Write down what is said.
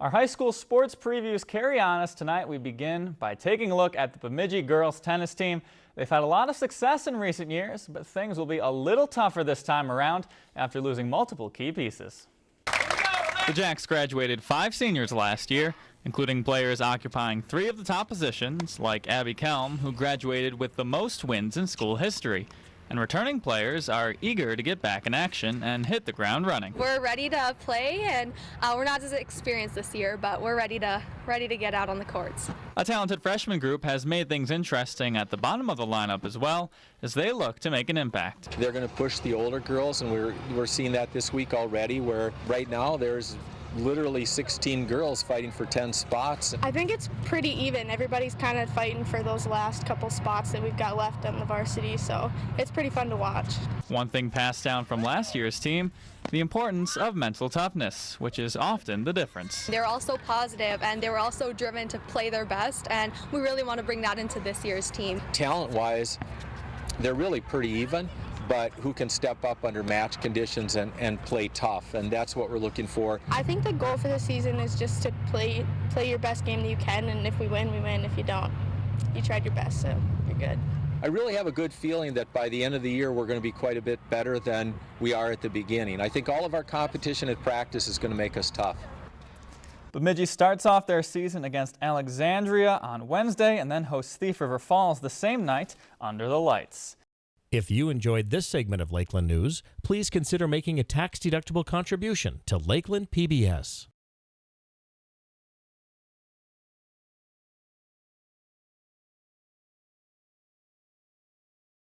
Our high school sports previews carry on as tonight we begin by taking a look at the Bemidji girls tennis team. They've had a lot of success in recent years, but things will be a little tougher this time around after losing multiple key pieces. The Jacks graduated five seniors last year, including players occupying three of the top positions, like Abby Kelm, who graduated with the most wins in school history and returning players are eager to get back in action and hit the ground running. We're ready to play, and uh, we're not as experienced this year, but we're ready to ready to get out on the courts. A talented freshman group has made things interesting at the bottom of the lineup as well as they look to make an impact. They're going to push the older girls, and we're we're seeing that this week already. Where right now there's literally 16 girls fighting for 10 spots. I think it's pretty even. Everybody's kind of fighting for those last couple spots that we've got left on the varsity, so it's pretty fun to watch. One thing passed down from last year's team, the importance of mental toughness, which is often the difference. They're also positive and they were also driven to play their best, and we really want to bring that into this year's team. Talent-wise, they're really pretty even but who can step up under match conditions and, and play tough, and that's what we're looking for. I think the goal for the season is just to play play your best game that you can, and if we win, we win. If you don't, you tried your best, so you're good. I really have a good feeling that by the end of the year we're going to be quite a bit better than we are at the beginning. I think all of our competition at practice is going to make us tough. Bemidji starts off their season against Alexandria on Wednesday and then hosts Thief River Falls the same night under the lights. If you enjoyed this segment of Lakeland News, please consider making a tax-deductible contribution to Lakeland PBS.